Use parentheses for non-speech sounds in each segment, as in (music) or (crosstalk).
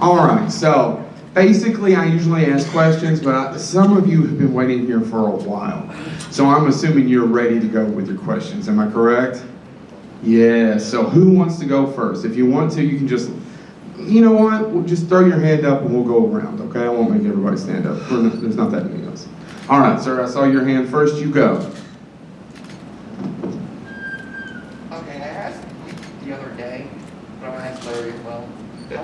All right, so basically I usually ask questions, but I, some of you have been waiting here for a while. So I'm assuming you're ready to go with your questions. Am I correct? Yeah, so who wants to go first? If you want to, you can just, you know what? We'll just throw your hand up and we'll go around, okay? I won't make everybody stand up. There's not that many of us. All right, sir, I saw your hand first. You go. Okay, I asked the other day, but I'm gonna ask Larry as well.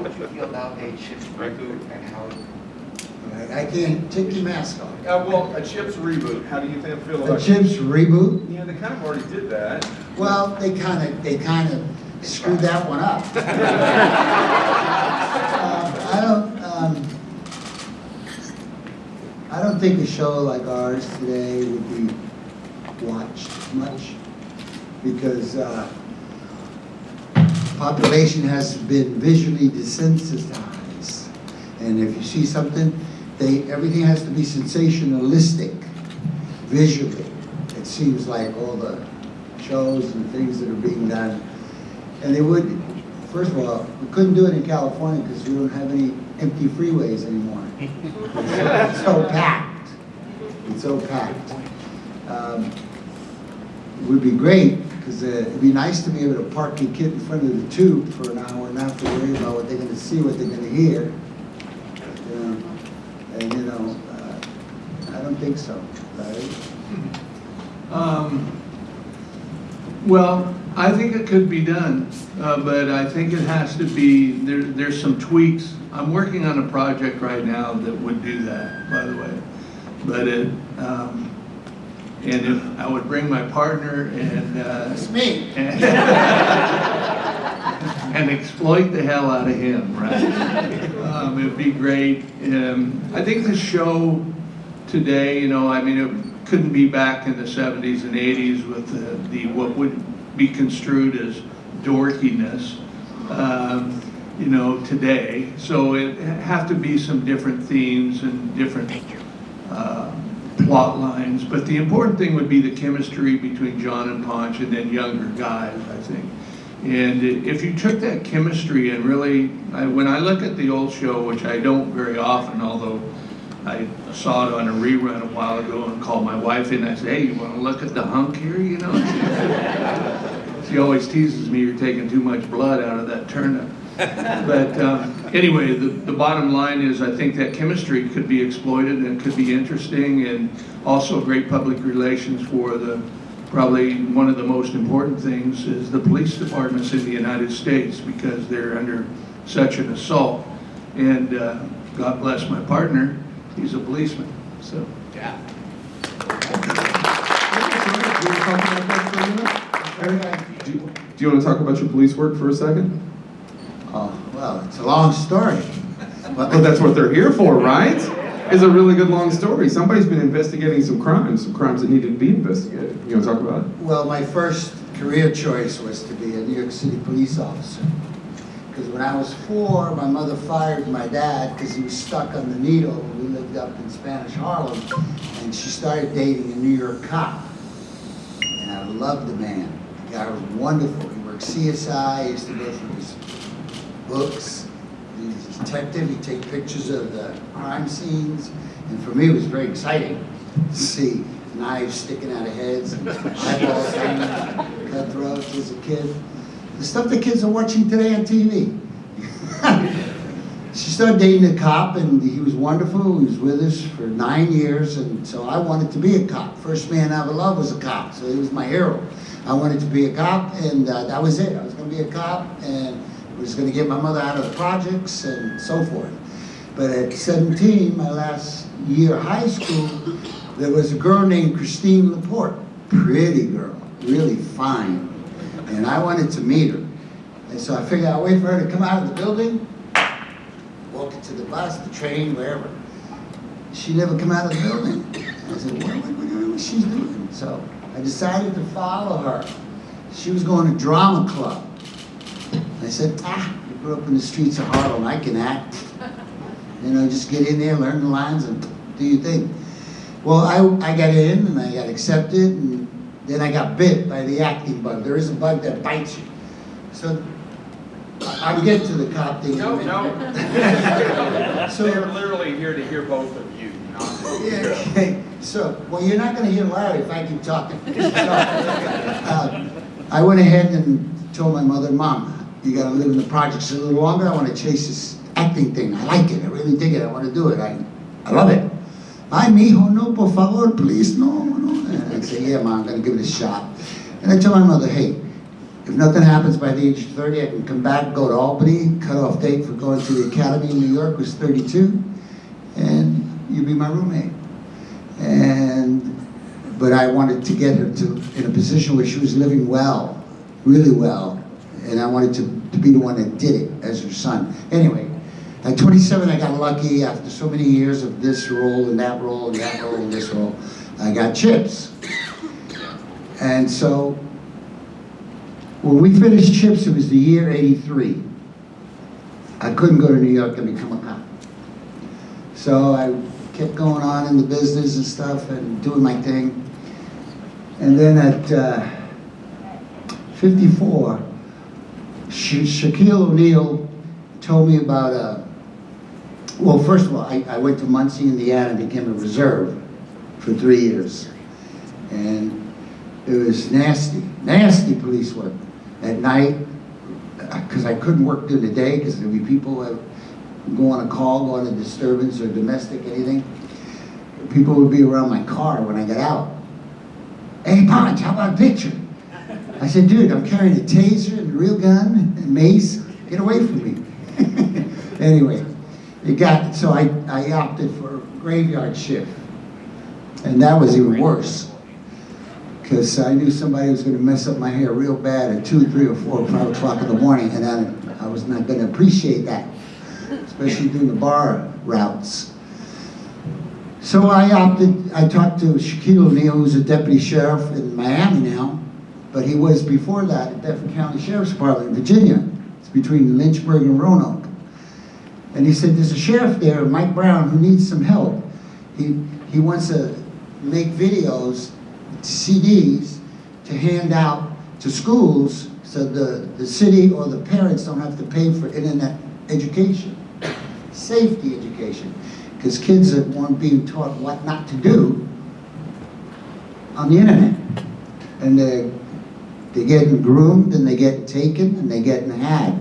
How would you feel about a chips reboot and how, I I can't take your mask off. Uh, well, a Chips reboot, how do you think, feel about? A Chips reboot, Yeah, they kind of already did that. well, they kind of, they kind of screwed that one up. (laughs) Um, I don't, um, I don't think a show like ours today would be watched much because, uh, population has been visually desensitized. And if you see something, they, everything has to be sensationalistic visually. It seems like all the shows and things that are being done. And they would, first of all, we couldn't do it in California because we don't have any empty freeways anymore. (laughs) It's so packed. It's so packed. Um, would be great, because it'd be nice to be able to park your kid in front of the tube for an hour and not have to worry about what they're gonna see, what they're gonna hear. You know, And, you know, uh, I don't think so, Larry. Um, Well, I think it could be done, uh, but I think it has to be, there, there's some tweaks. I'm working on a project right now that would do that, by the way. But it, um, and if, I would bring my partner and, uh, That's me. (laughs) and exploit the hell out of him, right? Um, it'd be great. Um, I think the show today, you know, I mean, it couldn't be back in the 70s and 80s with the, the what would be construed as dorkiness, um, you know, today. So it have to be some different themes and different uh, plot lines. But the important thing would be the chemistry between John and Ponch and then younger guys, I think. And if you took that chemistry and really, I, when I look at the old show, which I don't very often, although I saw it on a rerun a while ago and called my wife in, I said, hey, you want to look at the hunk here, you know? (laughs) She always teases me, you're taking too much blood out of that turnip. (laughs) But um, anyway, the, the bottom line is I think that chemistry could be exploited and could be interesting and also great public relations for the, probably one of the most important things is the police departments in the United States because they're under such an assault. And uh, God bless my partner, he's a policeman, so. yeah. Do you want to talk about that for a minute? Do you- do you want to talk about your police work for a second? Oh, well, it's a long story. Well, that's what they're here for, right? It's a really good long story. Somebody's been investigating some crimes, some crimes that needed to be investigated. You want to talk about it? Well, my first career choice was to be a New York City police officer. Because when I was four, my mother fired my dad because he was stuck on the needle. We lived up in Spanish Harlem. And she started dating a New York cop. And I loved the man. The guy was wonderful. He worked CSI, he used to go through his books. He was a detective, he'd take pictures of the crime scenes. And for me, it was very exciting to see knives sticking out of heads and eyeballs hanging, cutthroats as a kid. The stuff the kids are watching today on TV. (laughs) she started dating a cop and he was wonderful. He was with us for nine years and so I wanted to be a cop. First man I ever loved was a cop, so he was my hero. I wanted to be a cop and uh, that was it. I was going to be a cop and was going to get my mother out of the projects and so forth. But at 17, my last year high school, there was a girl named Christine Laporte. Pretty girl, really fine. And I wanted to meet her. And so I figured I'd wait for her to come out of the building, walk into the bus, the train, wherever. She never come out of the building. I said, what, what, what, what's she doing? So I decided to follow her. She was going to drama club. I said, ah, grew up in the streets of Harlem, I can act. (laughs) You know, just get in there, learn the lines, and do your thing. Well, I, I got in and I got accepted, and then I got bit by the acting bug. There is a bug that bites you. So I- I'll get to the cop thing. No, no. (laughs) So- They're literally here to hear both of you, not (laughs) Yeah, okay, so, well, you're not gonna hear Larry if I keep talking. So, uh, I went ahead and told my mother, Mom, you gotta live in the projects a little longer, I wanna chase this acting thing, I like it, I really dig it, I wanna do it, I, I love it. Ay, mijo, no, por favor, please, no, no. And I say, yeah, Mom, I'm gonna give it a shot. And I told my mother, hey, if nothing happens by the age of 30, I can come back, go to Albany, cutoff date for going to the academy in New York was 32, and you'd be my roommate. And, but I wanted to get her to, in a position where she was living well, really well, and I wanted to, to be the one that did it as her son. Anyway, at 27, I got lucky after so many years of this role and that role and that role and this role, I got chips. And so, when we finished chips, it was the year 83. I couldn't go to New York and become a cop. So I kept going on in the business and stuff and doing my thing. And then at uh, 54, Sha- Shaquille O'Neal told me about a, well, first of all, I, I went to Muncie, Indiana, and became a reserve for three years. And it was nasty, nasty police work. At night, uh, because I couldn't work during the day, because there'd be people that go on a call, go on a disturbance or domestic, anything. People would be around my car when I got out. Hey, Ponch, how about a picture? I said, dude, I'm carrying a taser and a real gun mace. Get away from me. (laughs) anyway, it got, so I, I opted for graveyard shift. And that was even worse. Because I knew somebody was going to mess up my hair real bad at 2, 3, or 4, or 5 o'clock in the morning, and I, I was not going to appreciate that, especially doing the bar routes. So I opted, I talked to Shaquille O'Neal, who's a deputy sheriff in Miami now, but he was before that at Bedford County Sheriff's Department in Virginia. It's between Lynchburg and Roanoke. And he said, there's a sheriff there, Mike Brown, who needs some help. He, he wants to make videos, CDs, to hand out to schools so the, the city or the parents don't have to pay for internet education, safety education. Because kids that weren't being taught what not to do on the internet. And they're, they're getting groomed and they're getting taken and they're getting had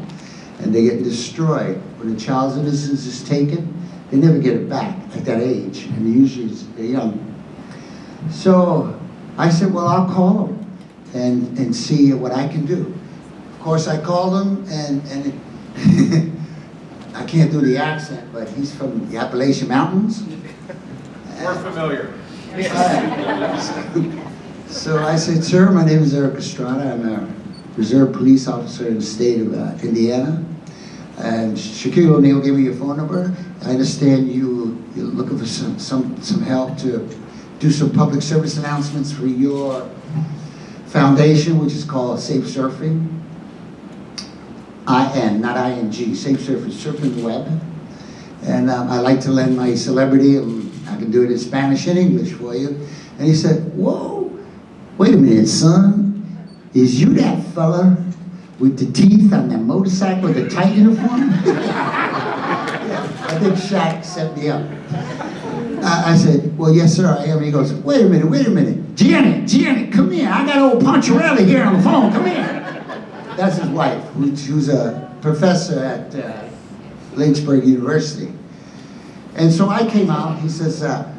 and they're getting destroyed. When a child's innocence is taken, they never get it back at that age, and usually they're young. So I said, well, I'll call them and, and see what I can do. Of course, I called him and, and (laughs) I can't do the accent, but he's from the Appalachian Mountains. We're familiar. (laughs) So I said, sir, my name is Erik Estrada. I'm a reserve police officer in the state of uh, Indiana. And Shaquille O'Neal gave me your phone number. I understand you, you're looking for some, some, some help to do some public service announcements for your foundation, which is called Safe Surfing. I-N, not I-N-G, Safe Surfing, surfing web. And um, I like to lend my celebrity, I can do it in Spanish and English for you. And he said, whoa, wait a minute, son. Is you that fella with the teeth on that motorcycle with the tight uniform? I think Shaq set me up. I, I said, well, yes, sir, I am. He goes, wait a minute, wait a minute. Janet, Janet, come here. I got old Poncherello here on the phone. Come here. That's his wife, who's, who's a professor at uh, Lynchburg University. And so I came out, he says, uh,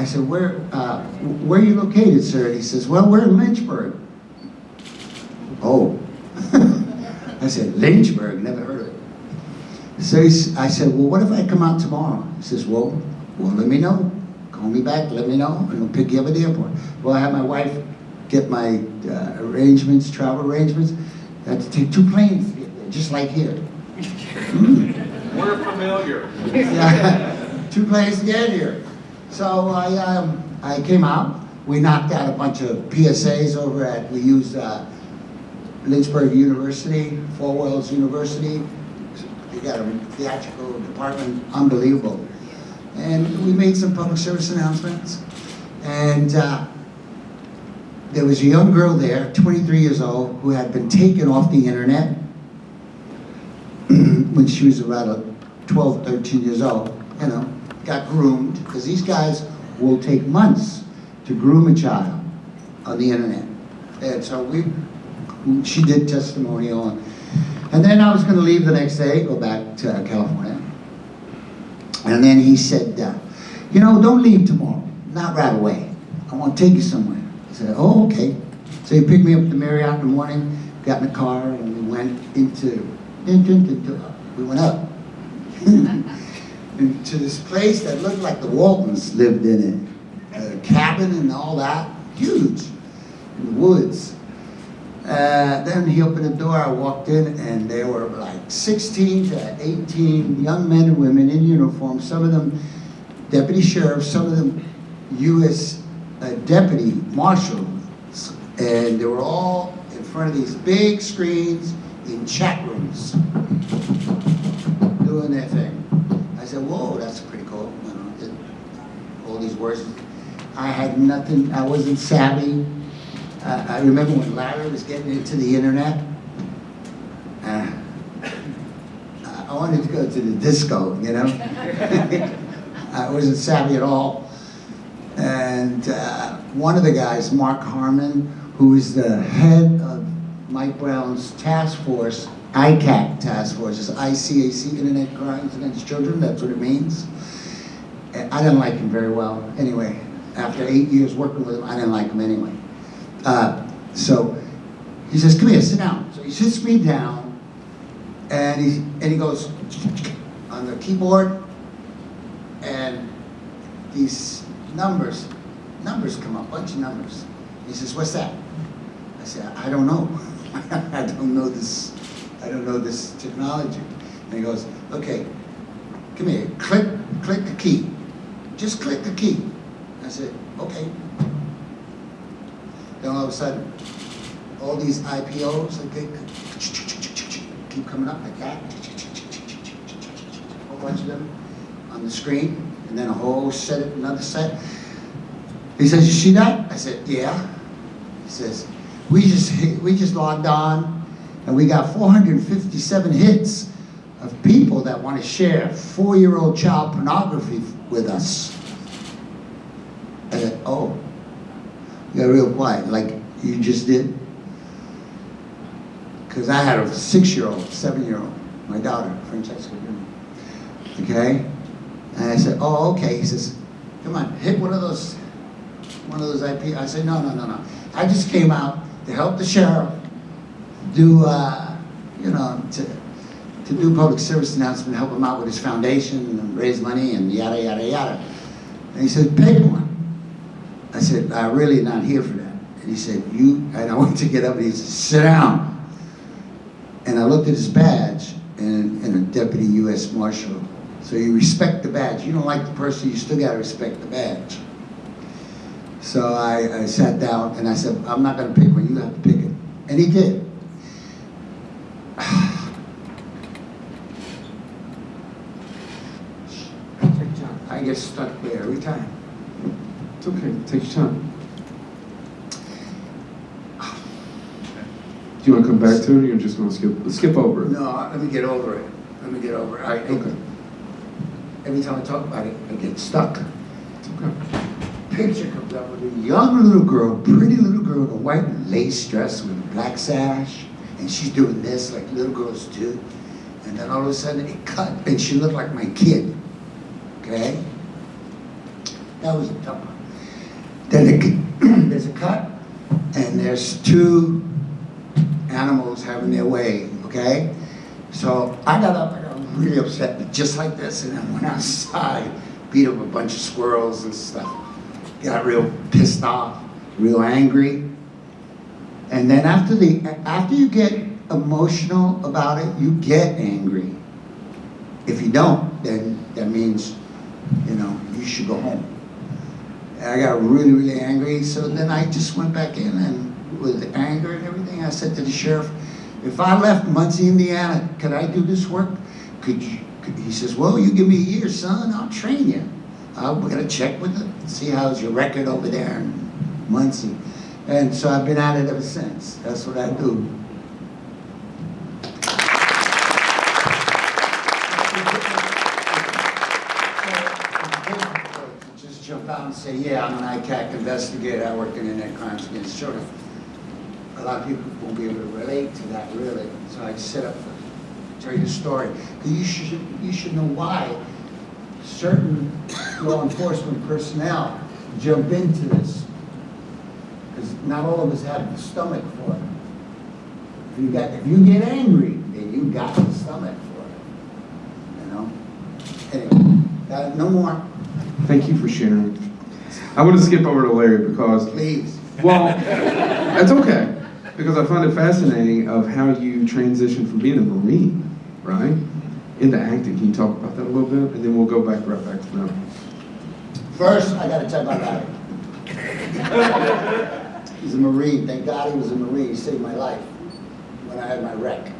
I said, where, uh, where are you located, sir? And he says, well, we're in Lynchburg. Oh. (laughs) I said, Lynchburg, never heard of it. So he's, I said, well, what if I come out tomorrow? He says, well, well, let me know. Call me back, let me know, and I'll pick you up at the airport. Well, I had my wife get my uh, arrangements, travel arrangements. I had to take two planes to get there, just like here. Mm. (laughs) We're familiar. (laughs) Yeah, two planes to get here. So I, um, I came out. We knocked out a bunch of PSAs over at, we used uh, Lynchburg University, Falwell's University, They got a theatrical department, unbelievable. And we made some public service announcements. And uh, there was a young girl there, 23 years old, who had been taken off the internet (clears throat) when she was about uh, 12, 13 years old, you know, got groomed, because these guys will take months to groom a child on the internet. And so we, she did testimonial, and, and then I was gonna leave the next day, go back to California. And then he said, uh, you know, don't leave tomorrow, not right away. I want to take you somewhere. I said, oh, okay. So he picked me up at the Marriott in the morning, got in the car, and we went into, into, into we went up. (laughs) into this place that looked like the Waltons lived in it. A cabin and all that, huge, in the woods. Uh, then he opened the door, I walked in, and there were like 16 to 18 young men and women in uniform, some of them deputy sheriffs, some of them U.S. Uh, deputy marshals, and they were all in front of these big screens in chat rooms doing their thing. Said, whoa, that's pretty cool, you know, it, all these words. I had nothing, I wasn't savvy. Uh, I remember when Larry was getting into the internet. Uh, I wanted to go to the disco, you know? (laughs) I wasn't savvy at all. And uh, one of the guys, Mark Harmon, who is the head of Mike Brown's task force, ICAC task force, ICAC, Internet Crimes Against Children, that's what it means. I didn't like him very well. Anyway, after eight years working with him, I didn't like him anyway. Uh, so he says, come here, sit down. So he sits me down, and he, and he goes on the keyboard, and these numbers, numbers come up, bunch of numbers. He says, what's that? I said, I don't know. (laughs) I don't know this, I don't know this technology. And he goes, okay, come here, click, click the key. Just click the key. I said, okay. Then all of a sudden, all these IPOs, okay, keep coming up like that. A whole bunch of them on the screen, and then a whole set, another set. He says, you see that? I said, yeah. He says, we just, we just logged on, and we got 457 hits of people that want to share four-year-old child pornography with us. Said, oh, you got real quiet, like you just did. Because I had a six-year-old, seven-year-old, my daughter, Francesca. Okay? And I said, oh, okay. He says, come on, hit one of those, one of those IP. I said, no, no, no, no. I just came out to help the sheriff do, uh, you know, to, to do public service announcement, help him out with his foundation and raise money and yada, yada, yada. And he said, pick one. I said, I'm really not here for that. And he said, you, and I (laughs) went to get up and he said, sit down. And I looked at his badge and, and a deputy U.S. Marshal. So you respect the badge. You don't like the person, you still gotta respect the badge. So I, I sat down and I said, I'm not gonna pick one, you have to pick it. And he did. I get stuck there every time. It's okay, take your time. Do you want to come back to it, or you're just going to skip, skip over it? No, let me get over it. Let me get over it. I, I- Okay, every time I talk about it, I get stuck. it's okay. Picture comes up with a young little girl, pretty little girl in a white lace dress with a black sash, and she's doing this like little girls do. And then all of a sudden it cut, and she looked like my kid. Okay? That was a tough one. Then (clears throat) there's a cut, and there's two animals having their way, okay? So I got up, I got really upset, just like this, and I went (laughs) outside, beat up a bunch of squirrels and stuff. Got real pissed off, real angry. And then after the after you get emotional about it, you get angry. If you don't, then that means, you know, you should go home. And I got really, really angry, so then I just went back in and with anger and everything, I said to the sheriff, if I left Muncie, Indiana, could I do this work? could you, could- he says, well, you give me a year, son, I'll train you. I'm gonna check with it, see how's your record over there in Muncie. And so I've been at it ever since. That's what I do. And say, yeah, I'm an ICAC investigator, I work in internet crimes against children. A lot of people won't be able to relate to that really, so I set up, to tell you the story. you should, you should know why certain law enforcement personnel jump into this. Because not all of us have the stomach for it. If you got, if you get angry, then you got the stomach for it. You know? Anyway, no more, Thank you for sharing. I want to skip over to Larry because please. Well, that's okay, because I find it fascinating of how you transitioned from being a Marine, right, into acting. Can you talk about that a little bit? And then we'll go back right back to that. First, I gotta tell my guy. He's a Marine, thank God he was a Marine, he saved my life when I had my wreck.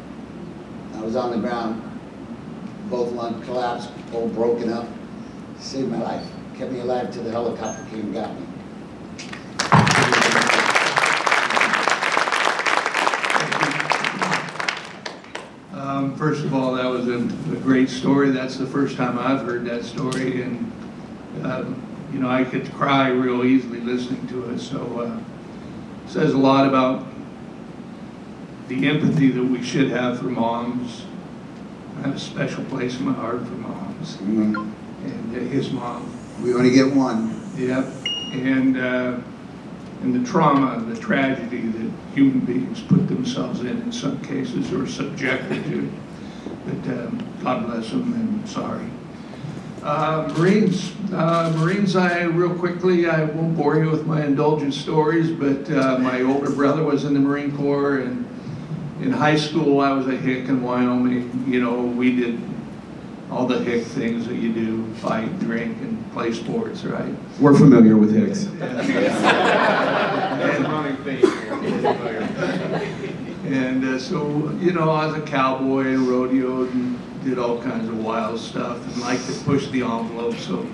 I was on the ground, both lungs collapsed, all broken up, saved my life, kept me alive till the helicopter came and got me. Um, First of all, that was a, a great story. That's the first time I've heard that story, and, um, you know, I could cry real easily listening to it, so, uh, says a lot about the empathy that we should have for moms. I have a special place in my heart for moms, and uh, his mom. We only get one. Yep, and, uh, and the trauma, the tragedy that human beings put themselves in in some cases or subjected to. But um, God bless them and sorry. Uh, Marines, uh, Marines, I, real quickly, I won't bore you with my indulgent stories, but uh, my older brother was in the Marine Corps and in high school, I was a hick in Wyoming. You know, we did all the hick things that you do, fight, drink, and play sports, right? We're familiar with Hicks. (laughs) That's a running theme. And uh, so, you know, I was a cowboy and rodeoed and did all kinds of wild stuff and liked to push the envelope. So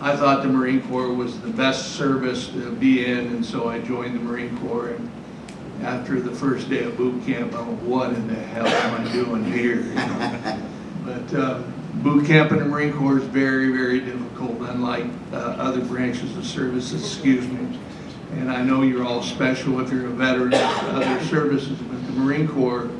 I thought the Marine Corps was the best service to be in, and so I joined the Marine Corps. And after the first day of boot camp, I'm like, what in the hell am I doing here? You (laughs) know? But uh, boot camp in the Marine Corps is very, very difficult, unlike uh, other branches of service, excuse me. And I know you're all special if you're a veteran of other services, but the Marine Corps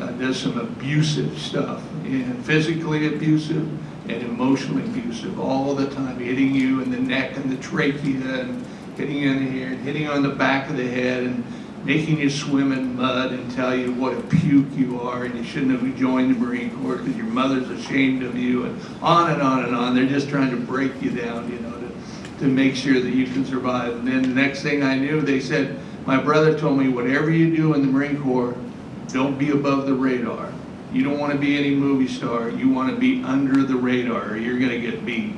uh, does some abusive stuff, and physically abusive and emotionally abusive all the time, hitting you in the neck and the trachea and hitting you in the ear, hitting on the back of the head and making you swim in mud and tell you what a puke you are and you shouldn't have joined the Marine Corps because your mother's ashamed of you and on and on and on. They're just trying to break you down, you know, to, to make sure that you can survive. And then the next thing I knew, they said, my brother told me, whatever you do in the Marine Corps, don't be above the radar. You don't want to be any movie star. You want to be under the radar or you're going to get beat.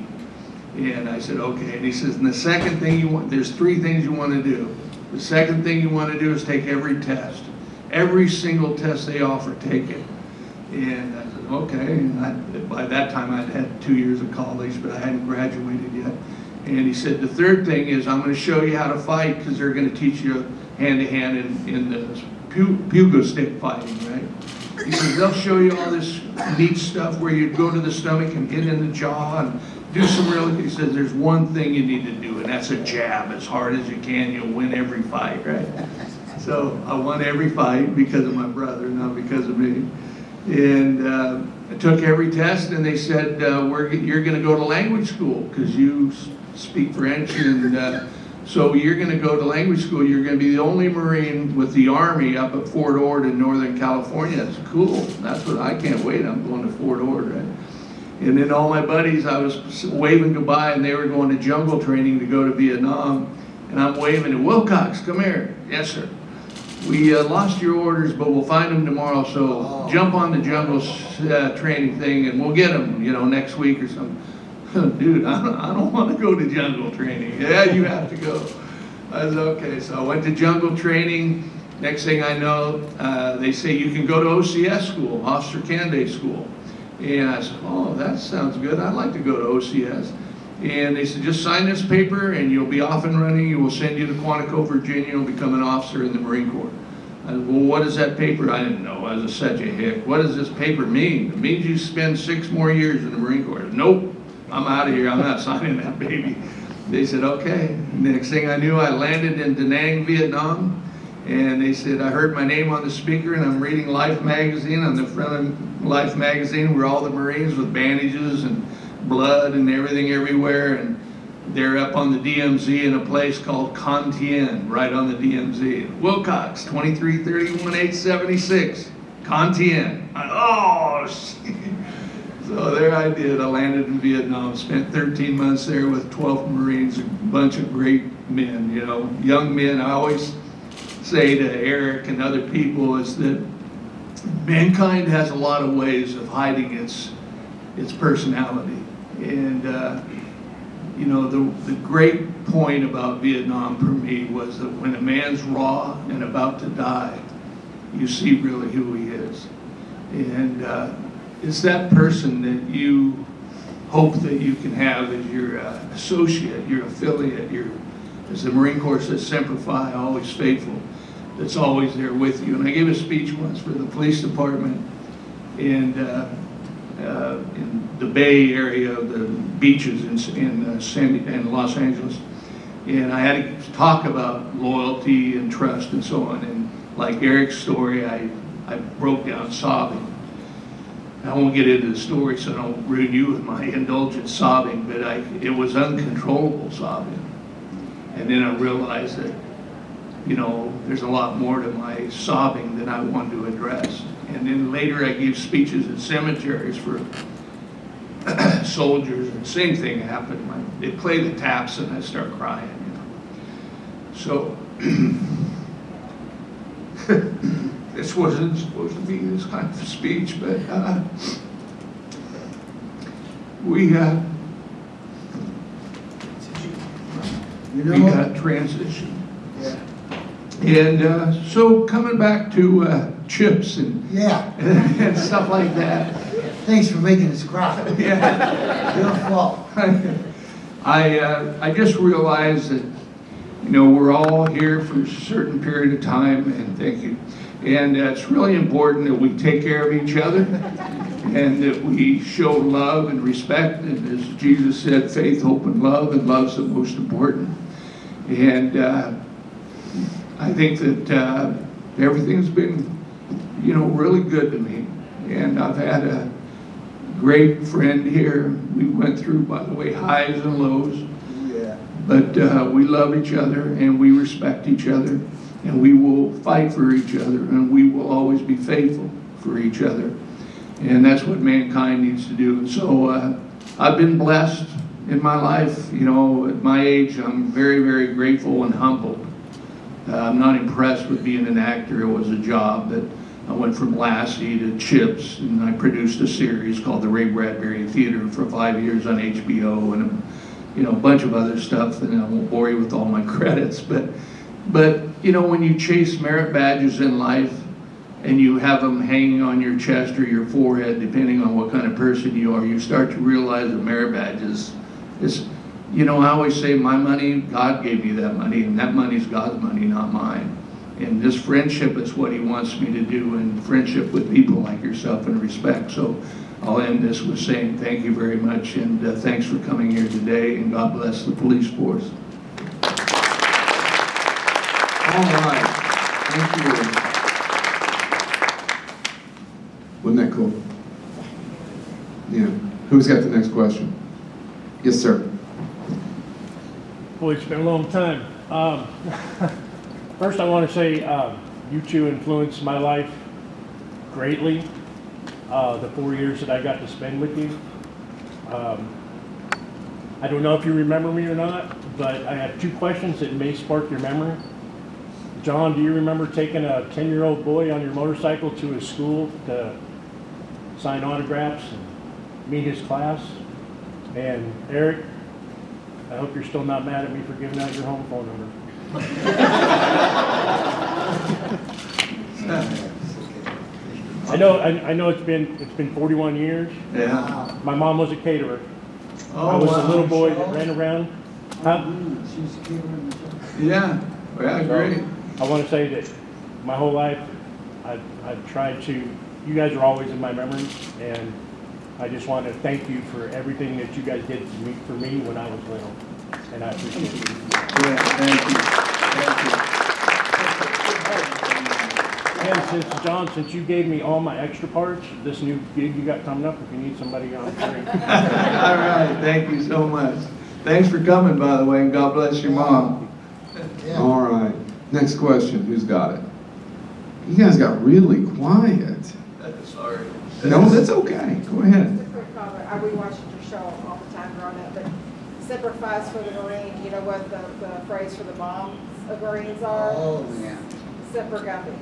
And I said, okay. And he says, and the second thing you want, there's three things you want to do. The second thing you want to do is take every test. Every single test they offer, take it. And I said, okay. And I, by that time, I'd had two years of college, but I hadn't graduated yet. And he said, the third thing is I'm going to show you how to fight because they're going to teach you hand-to-hand in, in the pu- pugil stick fighting, right? He says, they'll show you all this neat stuff where you go to the stomach and hit in the jaw and do some real, he says, there's one thing you need to do, and that's a jab as hard as you can. You'll win every fight, right? So I won every fight because of my brother, not because of me. And uh, I took every test, and they said, uh, We're, you're going to go to language school because you speak French. And uh, so you're going to go to language school. You're going to be the only Marine with the Army up at Fort Ord in Northern California. That's cool. That's what I can't wait. I'm going to Fort Ord, right? And then all my buddies, I was waving goodbye, and they were going to jungle training to go to Vietnam. And I'm waving to Wilcox, come here. Yes, sir. We uh, lost your orders, but we'll find them tomorrow. So Oh. jump on the jungle uh, training thing, and we'll get them, you know, next week or something. (laughs) Dude, I don't, I don't (laughs) want to go to jungle training. Yeah, you have to go. I was okay. So I went to jungle training. Next thing I know, uh, they say you can go to OCS school, Officer Candidate School. And I said, oh, that sounds good. I'd like to go to OCS. And they said, just sign this paper and you'll be off and running. We'll send you to Quantico, Virginia. You'll become an officer in the Marine Corps. I said, well, what is that paper? I didn't know. I was such a hick. What does this paper mean? It means you spend six more years in the Marine Corps. Nope, I'm out of here. I'm not (laughs) signing that baby. They said, okay. Next thing I knew, I landed in Da Nang, Vietnam. And they said, I heard my name on the speaker and I'm reading Life magazine. On the front of Life magazine were all the Marines with bandages and blood and everything everywhere. And they're up on the DMZ in a place called Con Thien, right on the DMZ. Wilcox, 2331 876. Con Thien. Oh. (laughs) So there I did. I landed in Vietnam, spent 13 months there with 12 Marines, a bunch of great men, you know, young men. I always say to Erik and other people is that mankind has a lot of ways of hiding its its personality. And uh, you know, the the great point about Vietnam for me was that when a man's raw and about to die, you see really who he is. And uh, it's that person that you hope that you can have as your uh, associate, your affiliate, your, as the Marine Corps says, semper fi, always faithful, that's always there with you. And I gave a speech once for the police department and uh, uh, in the Bay Area, of the beaches in, in, uh, San, in Los Angeles. And I had to talk about loyalty and trust and so on. And like Erik's story, I, I broke down sobbing. I won't get into the story so I don't ruin you with my indulgent sobbing, but I, it was uncontrollable sobbing. And then I realized that, you know, there's a lot more to my sobbing than I wanted to address. And then later I gave speeches at cemeteries for (clears throat) soldiers, and same thing happened. My, they play the taps and I start crying, you know. So, (clears throat) this wasn't supposed to be this kind of speech, but uh, we uh, You we got transition. And uh, so coming back to uh, chips and, yeah, (laughs) and stuff like that. thanks for making us cry. (laughs) Yeah. Your fault. (laughs) I, uh, I just realized that, you know, we're all here for a certain period of time, and thank you. And uh, it's really important that we take care of each other and that we show love and respect. And as Jesus said, faith, hope, and love, and love's the most important. And uh, I think that uh, everything's been, you know, really good to me. And I've had a great friend here. We went through, by the way, highs and lows. Yeah. But uh, we love each other and we respect each other and we will fight for each other and we will always be faithful for each other. And that's what mankind needs to do. And so uh, I've been blessed in my life. You know, at my age, I'm very, very grateful and humbled. Uh, I'm not impressed with being an actor. It was a job that I went from Lassie to Chips, and I produced a series called The Ray Bradbury Theater for five years on HBO, and you know a bunch of other stuff. And I won't bore you with all my (laughs) credits, but but you know when you chase merit badges in life, and you have them hanging on your chest or your forehead, depending on what kind of person you are, you start to realize that merit badges is. You know, I always say, my money, God gave me that money, and that money's God's money, not mine. And this friendship is what he wants me to do, and friendship with people like yourself and respect. So I'll end this with saying thank you very much, and uh, thanks for coming here today, and God bless the police force. All right, thank you. Wasn't that cool? Yeah. Who's got the next question? Yes, sir. Boy, it's been a long time. Um, (laughs) first, I want to say um, you two influenced my life greatly. Uh, the four years that I got to spend with you. Um, I don't know if you remember me or not, but I have two questions that may spark your memory. John, do you remember taking a 10 year old boy on your motorcycle to his school to sign autographs and meet his class? And Erik, I hope you're still not mad at me for giving out your home phone number. I know, I, I know it's been, it's been forty-one years. Yeah. My mom was a caterer. Oh, I was a little boy that ran around. Huh? A kid when the- Yeah, yeah, great. I want to say that my whole life, I've, I've tried to, you guys are always in my memories, and I just want to thank you for everything that you guys did to me, for me when I was little, and I appreciate it. Yeah, thank you, thank you. And since, John, since you gave me all my extra parts, this new gig you got coming up, if you need somebody on screen. you. All right, thank you so much. Thanks for coming, by the way, and God bless your mom. Yeah. All right, next question, who's got it? You guys got really quiet. Sorry. No, that's okay, go ahead. Just a quick comment, I rewatched your show all the time growing up, but sacrifice for the Marine, you know what the, the phrase for the moms of Marines are? Oh, yeah. Semper Gumby.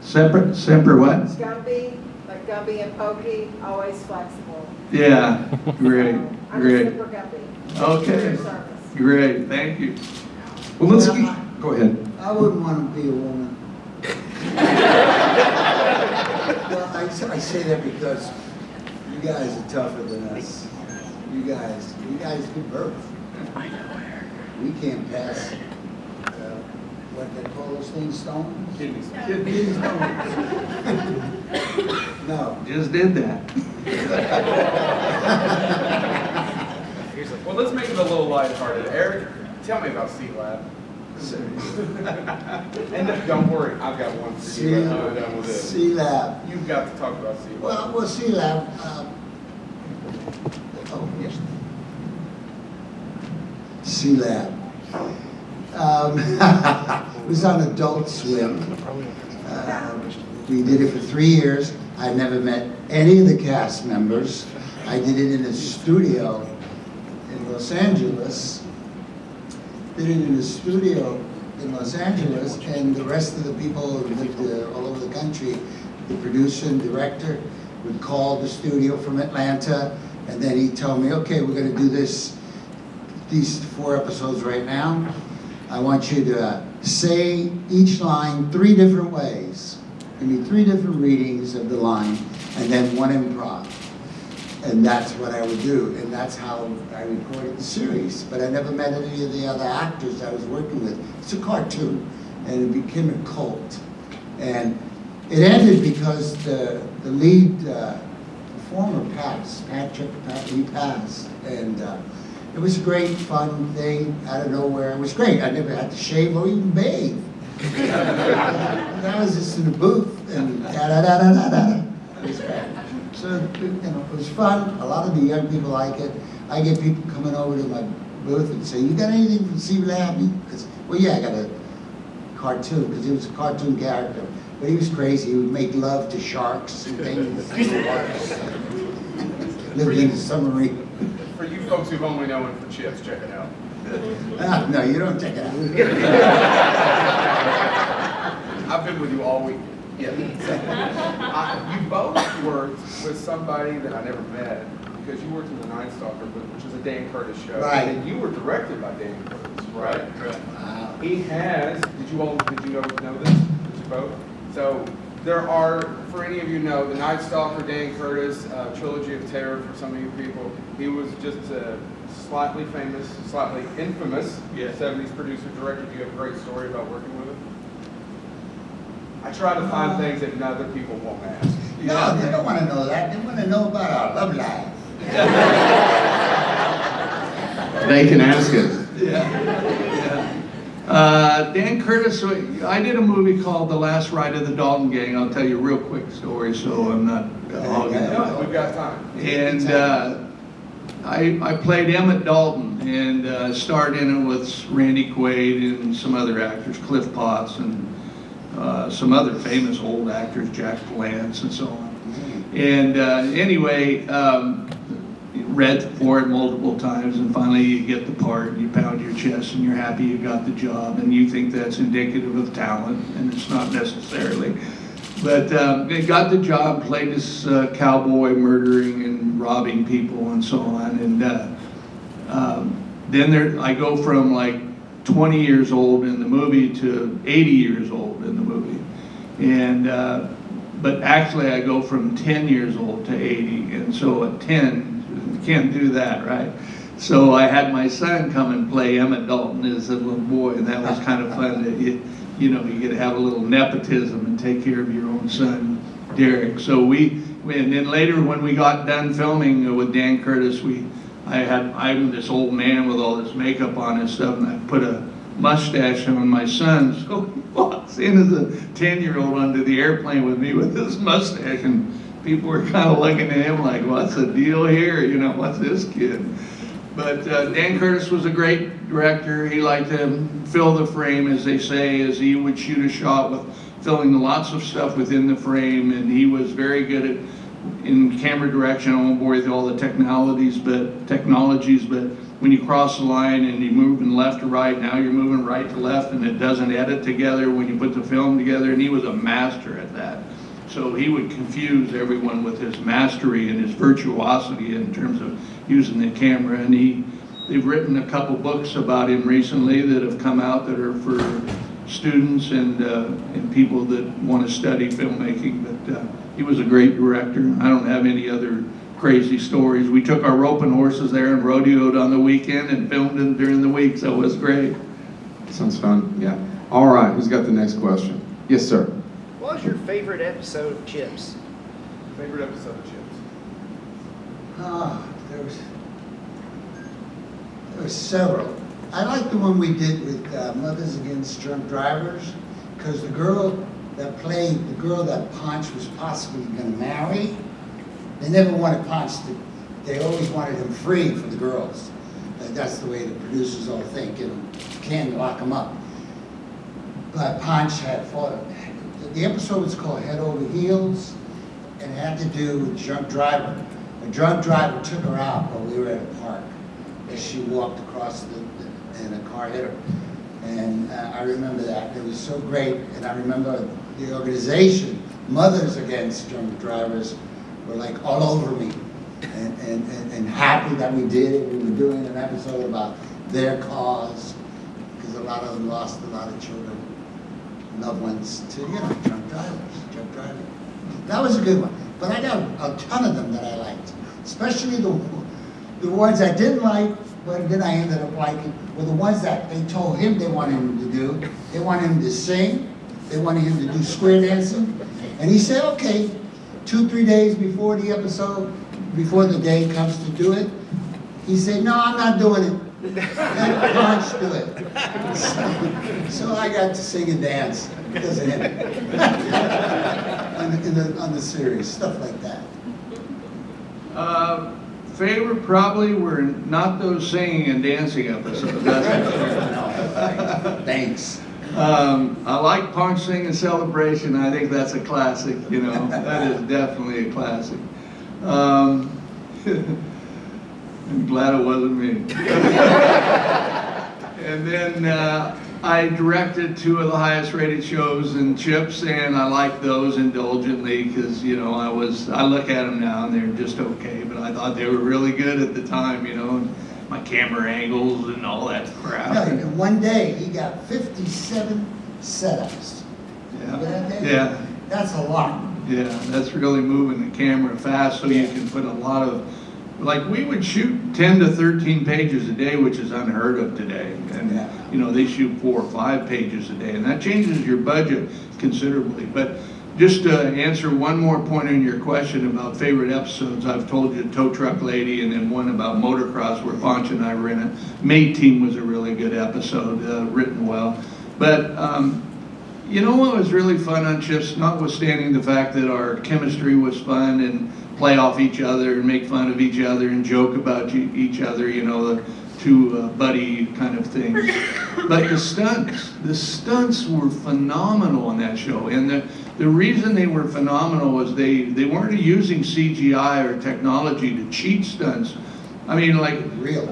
Separate, separate what? Gumby, like Gumby and Pokey, always flexible. Yeah, great, So, I'm a great. Semper Gumby. Okay. Great, thank you. Well, let's, get- go ahead. I wouldn't want to be a woman. (laughs) Well, I say that because you guys are tougher than us. You guys, you guys give birth. I know, Erik. We can't pass, uh, what they call those things, stone? Kidneys. Kidney stones. No. Just did that. (laughs) Well, let's make it a little lighthearted. Erik, tell me about Sealab. And don't worry, I've got one for you done with this. Sealab. You've got to talk about Sealab. Well, well, Sealab, um, oh, yes. Sealab. Um, (laughs) it was on Adult Swim. Um, We did it for three years. I never met any of the cast members. I did it in a studio in Los Angeles. It in a studio in Los Angeles, and the rest of the people who lived uh, all over the country, the producer and director would call the studio from Atlanta, and then he'd tell me, okay, we're gonna do this, these four episodes right now. I want you to uh, say each line three different ways. Give me three different readings of the line, and then one improv. And that's what I would do, and that's how I recorded the series. But I never met any of the other actors I was working with. It's a cartoon, and it became a cult. And it ended because the, the lead uh, performer passed, Patrick, Pat, he passed. And uh, it was a great, fun thing out of nowhere. It was great. I never had to shave or even bathe. (laughs) And I was just in the booth and da-da-da-da-da-da. It was great. So, you know, it was fun. A lot of the young people like it. I get people coming over to my booth and say, you got anything from Sealab? Because, well, yeah, I got a cartoon, because he was a cartoon character. But he was crazy. He would make love to sharks and things. (laughs) Lived in a submarine. For you folks who've only known him for chips, check it out. Ah, no, you don't check it out. I've been with you all week. Yeah. (laughs) I- You both worked with somebody that I never met, because you worked in The Night Stalker, which is a Dan Curtis show. Right. And you were directed by Dan Curtis, right? Wow. He has, did you all, did you know know this? Did you both? So there are, for any of you know, The Night Stalker, Dan Curtis, uh, Trilogy of Terror for some of you people. He was just a slightly famous, slightly infamous Yeah. 70s producer director. Do you have a great story about working with him? I try to find things that other people won't ask. No, they don't want to know that. They want to know about our love life. (laughs) They can ask it. Uh, Dan Curtis, I did a movie called The Last Ride of the Dalton Gang. I'll tell you a real quick story, so I'm not hogging it. No, we've got time. And uh, I, I played Emmett Dalton and uh, starred in it with Randy Quaid and some other actors, Cliff Potts and uh, some other famous old actors, Jack Palance and so on. And uh, anyway, um, read for it multiple times and finally you get the part and you pound your chest and you're happy you got the job and you think that's indicative of talent and it's not necessarily. But um, I got the job, played this uh, cowboy murdering and robbing people and so on. And uh, um, then there, I go from like 20 years old in the movie to 80 years old in the movie. And uh, but actually I go from 10 years old to 80, and so at 10, you can't do that, right? So I had my son come and play Emmett Dalton as a little boy, and that was kind of fun. That (laughs) you, you know, you get to have a little nepotism and take care of your own son, Derek. So we, and then later when we got done filming with Dan Curtis, we, I had, I'm this old man with all this makeup on and stuff, and I put a mustache on my son. (laughs) So he walks in as a 10-year-old onto the airplane with me with this mustache, and people were kind of looking at him like, what's the deal here? You know, what's this kid? But uh, Dan Curtis was a great director. He liked to fill the frame, as they say, as he would shoot a shot with filling lots of stuff within the frame, and he was very good at in camera direction. I won't bore you with all the technologies, but technologies, but when you cross the line and you're moving left to right, now you're moving right to left, and it doesn't edit together when you put the film together. And he was a master at that. So he would confuse everyone with his mastery and his virtuosity in terms of using the camera. And he, they've written a couple books about him recently that have come out that are for students and, uh, and people that want to study filmmaking. But uh, he was a great director. I don't have any other crazy stories. We took our roping horses there and rodeoed on the weekend and filmed them during the week, so it was great. Sounds fun, yeah. All right, who's got the next question? Yes, sir. What was your favorite episode of Chips? Favorite episode of Chips? Ah, there was, there was several. I like the one we did with uh, Mothers Against Drunk Drivers, because the girl that played, the girl that Ponch was possibly gonna marry, they never wanted Ponch to, they always wanted him free for the girls. That's the way the producers all think, you know, can't lock him up. But Ponch had fought, the episode was called Head Over Heels, and it had to do with drunk driver. A drunk driver took her out while we were at a park, as she walked across the, the- and a car hit her. And uh, I remember that, it was so great, and I remember the organization, Mothers Against Drunk Drivers, were like all over me, and, and, and- and happy that we did it, we were doing an episode about their cause, because a lot of them lost a lot of children, loved ones to, you know, drunk drivers, drunk driving. That was a good one. But I got a ton of them that I liked, especially the, the ones I didn't like, but then I ended up liking, were the ones that they told him they wanted him to do. They wanted him to sing, they wanted him to do square dancing. And he said, okay, two, three days before the episode, before the day comes to do it, he said, no, I'm not doing it. Let Ponch do it. So, so I got to sing and dance because of him. on, the, the, on the series, stuff like that. Uh, favorite probably were not those singing and dancing episodes. That's for sure. (laughs) Thanks. Um, I like Ponch and Celebration. I think that's a classic, you know. (laughs) That is definitely a classic. Um, (laughs) I'm glad it wasn't me. (laughs) and then uh, I directed two of the highest rated shows in Chips, and I like those indulgently because, you know, I was, I look at them now and they're just okay, but I thought they were really good at the time, you know. And my camera angles and all that crap. No, in one day, he got 57 setups. Remember that Yeah. Yeah. That's a lot. Yeah, that's really moving the camera fast so you can put a lot of, like, we would shoot 10 to 13 pages a day, which is unheard of today. And, Yeah. you know, they shoot four or five pages a day, and that changes your budget considerably. But just to answer one more point on your question about favorite episodes, I've told you Tow Truck Lady and then one about motocross where Ponch and I were in it. Mate Team was a really good episode, uh, written well. But, um, you know what was really fun on Chips, notwithstanding the fact that our chemistry was fun and play off each other and make fun of each other and joke about each other, you know, the two uh, buddy kind of things. (laughs) But the stunts, the stunts were phenomenal on that show. And the, the reason they were phenomenal was they, they weren't using CGI or technology to cheat stunts. I mean, like, Real.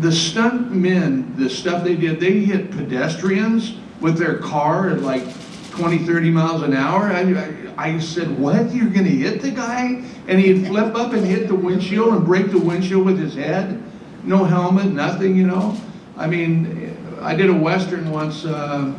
the stunt men, the stuff they did, they hit pedestrians with their car at like 20, 30 miles an hour. I, I, I said, what? You're going to hit the guy? And he'd flip up and hit the windshield and break the windshield with his head. No helmet, nothing, you know? I mean, I did a Western once, uh,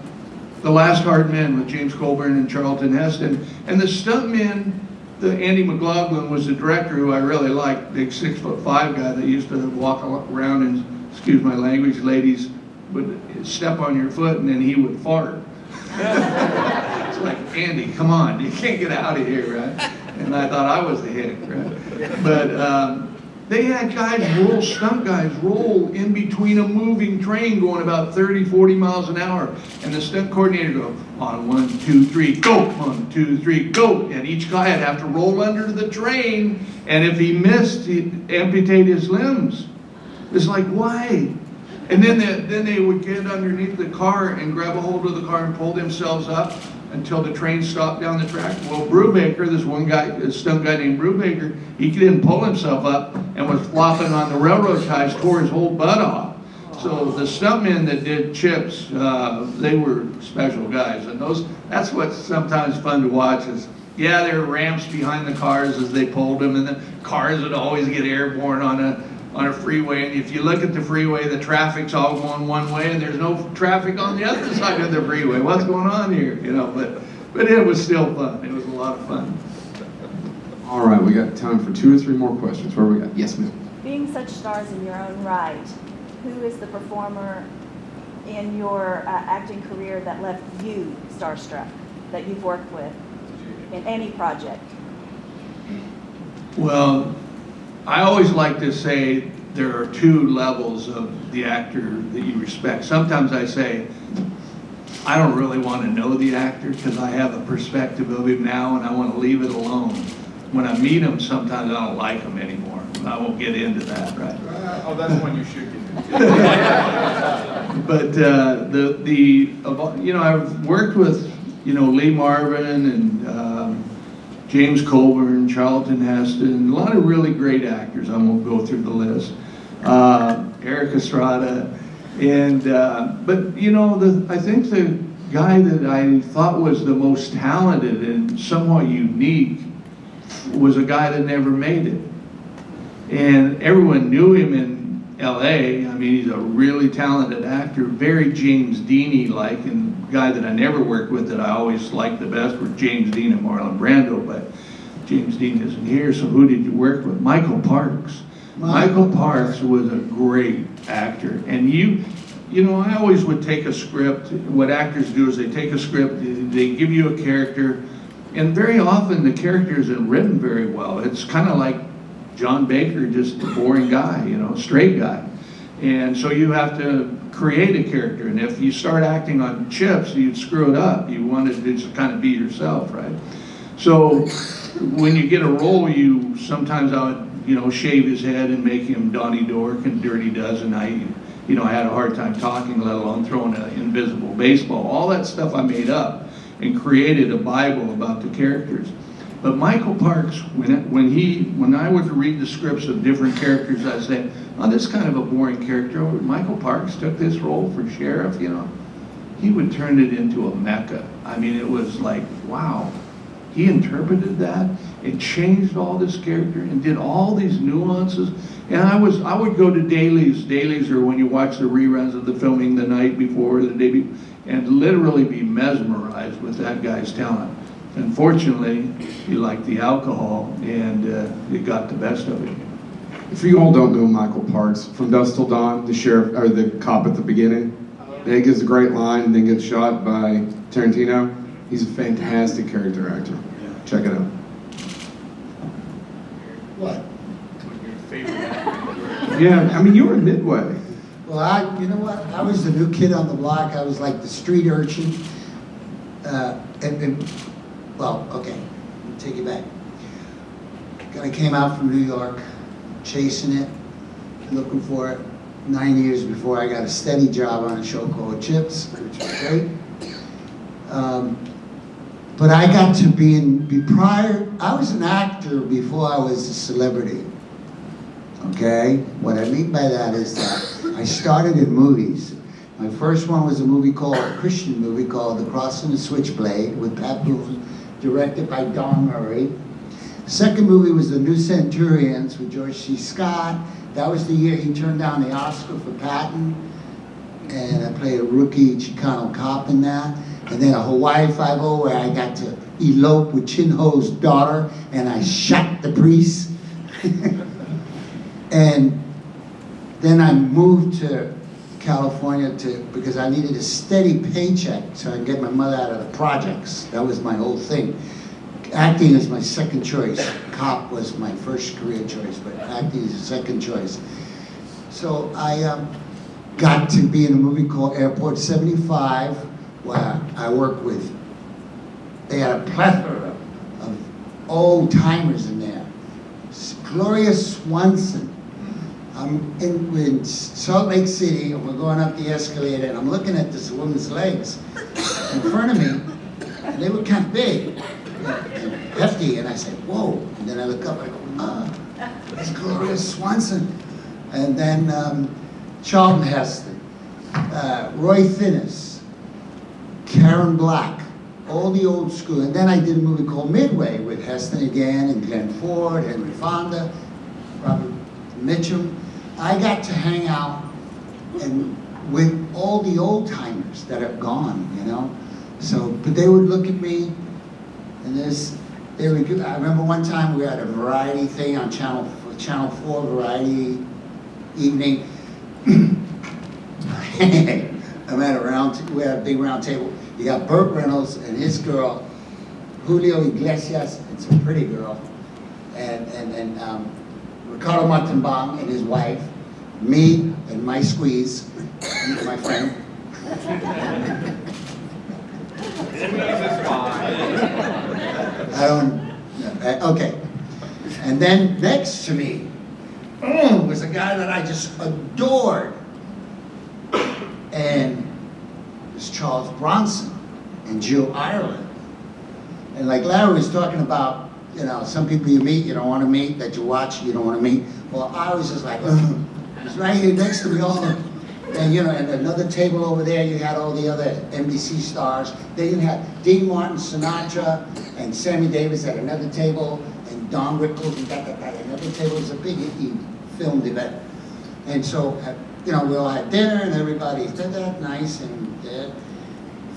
The Last Hard Men with James Coburn and Charlton Heston. And the stuntman, the Andy McLaglen was the director who I really liked, big six foot five guy that used to walk around and, excuse my language, ladies would step on your foot and then he would fart. (laughs) it's like, Andy, come on, you can't get out of here, right? And I thought I was the hick, right? But um, they had guys roll, stunt guys roll in between a moving train going about 30, 40 miles an hour. And the stunt coordinator go, on one, two, three, go, one, two, three, go. And each guy would have to roll under the train. And if he missed, he'd amputate his limbs. It's like, why? And then they, then they would get underneath the car and grab a hold of the car and pull themselves up until the train stopped down the track. Well, Brubaker, this one guy, this stunt guy named Brubaker, he didn't pull himself up and was flopping on the railroad ties, tore his whole butt off. So the stuntmen that did chips, uh, they were special guys, and those that's what's sometimes fun to watch. Is yeah, there were ramps behind the cars as they pulled them, and the cars would always get airborne on a on a freeway. And if you look at the freeway, the traffic's all going one way, and there's no traffic on the other (laughs) side of the freeway. What's going on here? You know, but but it was still fun. It was a lot of fun. All right, we got time for two or three more questions. Where we got? Yes, ma'am. Being such stars in your own right, who is the performer in your uh, acting career that left you starstruck, that you've worked with in any project? Well, I always like to say there are two levels of the actor that you respect. Sometimes I say, I don't really want to know the actor because I have a perspective of him now and I want to leave it alone. When I meet him, sometimes I don't like him anymore. I won't get into that, right? Oh, that's one you should get into. But uh, the the you know I've worked with you know Lee Marvin and um, James Coburn, Charlton Heston, a lot of really great actors. I won't go through the list. Uh, Erik Estrada, and uh, but you know the I think the guy that I thought was the most talented and somewhat unique was a guy that never made it and everyone knew him in L.A. I mean, he's a really talented actor, very James Deany like, guy that I never worked with that I always liked the best were James Dean and Marlon Brando, but James Dean isn't here. So who did you work with? Michael Parks. Michael Parks was a great actor, and you. You know, I always would take a script. What actors do is they take a script, they give you a character, and very often the character isn't written very well. It's kind of like John Baker, just a boring guy, you know, straight guy. And so you have to create a character. And if you start acting on chips, you'd screw it up. You wanted to just kind of be yourself, right? So when you get a role, you sometimes I would, you know, shave his head and make him Donnie Dork and Dirty Dozen. I, you know, I had a hard time talking, let alone throwing an invisible baseball. All that stuff I made up and created a Bible about the characters. But Michael Parks, when it, when he when I would read the scripts of different characters, I say, "Oh, this is kind of a boring character." Michael Parks took this role for sheriff, you know. He would turn it into a mecca. I mean, it was like, wow. He interpreted that and changed all this character and did all these nuances. And I was I would go to dailies. Dailies are when you watch the reruns of the filming the night before, the day before, and literally be mesmerized with that guy's talent. Unfortunately, he liked the alcohol, and uh, it got the best of him. If you all don't know Michael Parks, from Dusk Till Dawn, the sheriff or the cop at the beginning, he gives a great line and then gets shot by Tarantino. He's a fantastic character actor. Check it out. What? Yeah, I mean you were Midway. Well, I, you know what? I was the new kid on the block. I was like the street urchin. Uh, and, and, well, okay, take it back. I came out from New York, chasing it, looking for it. Nine years before I got a steady job on a show called Chips, which was great. Um, but I got to be in, be prior, I was an actor before I was a celebrity. Okay? What I mean by that is that I started in movies. My first one was a movie called, a Christian movie called The Cross and the Switchblade with Pat Boone, directed by Don Murray. Second movie was The New Centurions with George C. Scott. That was the year he turned down the Oscar for Patton. And I played a rookie Chicano cop in that. And then a Hawaii Five-O where I got to elope with Chin Ho's daughter, and I shot the priest. (laughs) and then I moved to California to because I needed a steady paycheck so I could get my mother out of the projects. That was my whole thing. Acting is my second choice. Cop was my first career choice, but acting is the second choice. So I um, got to be in a movie called Airport 75, where I worked with, they had a plethora of old timers in there. Gloria Swanson. I'm in, in Salt Lake City, and we're going up the escalator, and I'm looking at this woman's legs in front of me, and they were kind of big and hefty, and I said, whoa. And then I look up, and I go, ah, that's Gloria Swanson. And then um, Charlton Heston, uh, Roy Thinnes, Karen Black, all the old school. And then I did a movie called Midway with Heston again, and Glenn Ford, Henry Fonda, Robert Mitchum. I got to hang out and with all the old timers that are gone, you know. So, but they would look at me, and there's, they would. give- I remember one time we had a variety thing on Channel Channel Four Variety evening. (clears throat) I'm at a round. We had a big round table. You got Burt Reynolds and his girl, Julio Iglesias. It's a pretty girl, and and and um, Ricardo Montalban and his wife, me and my squeeze, my friend. I don't, uh, okay. And then next to me was a guy that I just adored. And it was Charles Bronson and Jill Ireland. And like Larry was talking about, you know, some people you meet, you don't want to meet, that you watch, you don't want to meet. Well, I was just like, Ugh. He's right here next to me all the and you know, and another table over there, you had all the other NBC stars. Then you had Dean Martin, Sinatra, and Sammy Davis at another table, and Don Rickles and that, that, that. Another table It was a big filmed event. And so, uh, you know, we all had dinner, and everybody did that nice, and uh,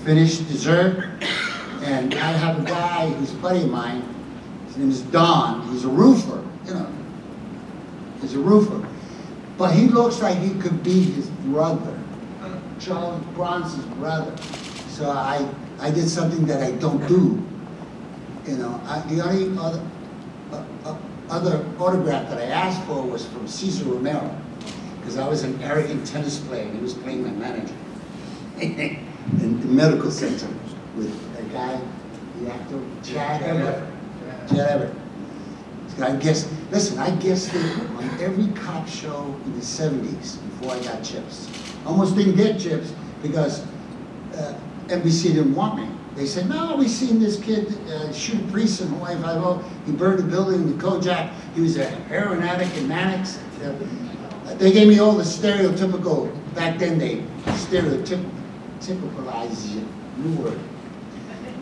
finished dessert. And I have a guy who's a buddy of mine. His name is Don. He's a roofer. You know, he's a roofer. But he looks like he could be his brother, Charles Bronson's brother. So I, I did something that I don't do. You know, I, the only other, uh, uh, other autograph that I asked for was from Cesar Romero, because I was an arrogant tennis player and he was playing my manager (laughs) in the medical center with a guy, the actor Chad Everett. I guess, listen, I guessed it on every cop show in the 70s before I got chips. Almost didn't get chips because uh, NBC didn't want me. They said, no, we've seen this kid uh, shoot a priest in Hawaii Five-O. He burned a building in the Kojak. He was a heroin addict in Mannix. Uh, they gave me all the stereotypical, back then they stereotypicalized you, new word,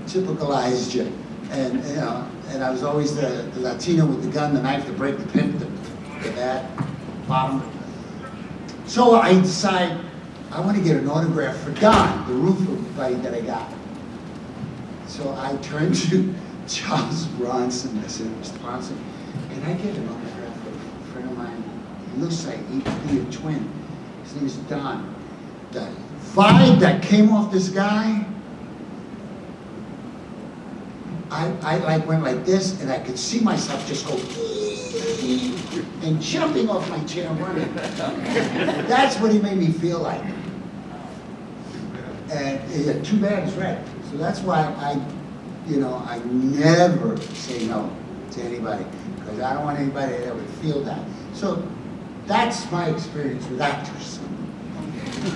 typicalized you. And, you know, and I was always the, the Latino with the gun, the knife, the break, the pimp, the, the bat, bottom. So I decide I want to get an autograph for Don, the roofer buddy that I got. So I turned (laughs) to Charles Bronson. I said, Mr. Bronson, can I get an autograph for a friend of mine? He looks like he could be a twin. His name is Don. The vibe that came off this guy, I, I like went like this, and I could see myself just go and jumping off my chair running. That's what he made me feel like. And yeah, too bad it's red. So that's why I, you know, I never say no to anybody because I don't want anybody that would feel that. So that's my experience with actors.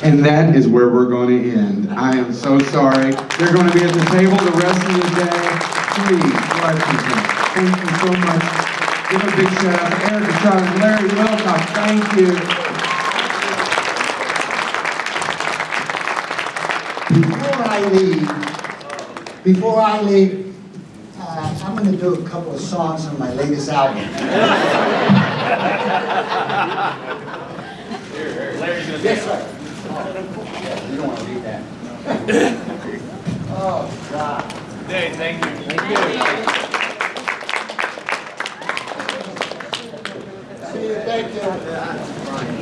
And that is where we're going to end. I am so sorry. They're going to be at the table the rest of the day. Please, Washington, thank you so much. Give a big shout out to Erica, Charlie, Larry, welcome. Thank you. Before I leave, before I leave, uh, I'm going to do a couple of songs on my latest album. Yes, sir. You don't want to read that. (laughs) Oh, God day. Thank you. Thank you. Thank you. Thank you.